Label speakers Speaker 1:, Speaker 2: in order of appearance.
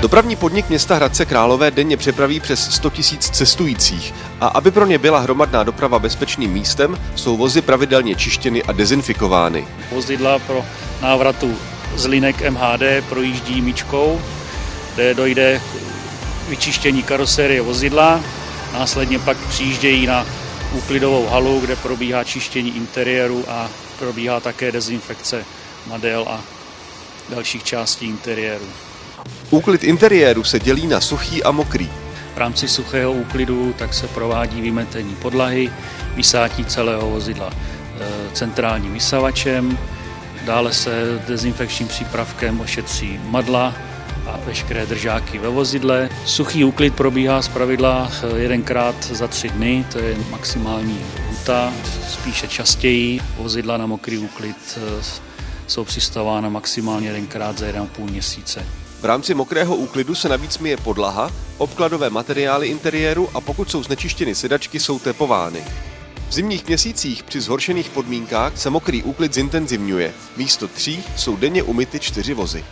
Speaker 1: Dopravní podnik města Hradce Králové denně přepraví přes 100 000 cestujících a aby pro ně byla hromadná doprava bezpečným místem, jsou vozy pravidelně čištěny a dezinfikovány.
Speaker 2: Vozidla pro návratu z linek MHD projíždí míčkou, kde dojde k vyčištění karosérie vozidla, následně pak přijíždějí na úklidovou halu, kde probíhá čištění interiéru a probíhá také dezinfekce madel a dalších částí interiéru.
Speaker 1: Úklid interiéru se dělí na suchý a mokrý.
Speaker 2: V rámci suchého úklidu tak se provádí vymetení podlahy, vysátí celého vozidla e, centrálním vysavačem, dále se dezinfekčním přípravkem ošetří madla a veškeré držáky ve vozidle. Suchý úklid probíhá z pravidla e, jedenkrát za tři dny, to je maximální huta, spíše častěji. Vozidla na mokrý úklid e, jsou přistavována maximálně jedenkrát za 1,5 měsíce.
Speaker 1: V rámci mokrého úklidu se navíc myje podlaha, obkladové materiály interiéru a pokud jsou znečištěny sedačky, jsou tepovány. V zimních měsících při zhoršených podmínkách se mokrý úklid zintenzivňuje. Místo tří jsou denně umyty čtyři vozy.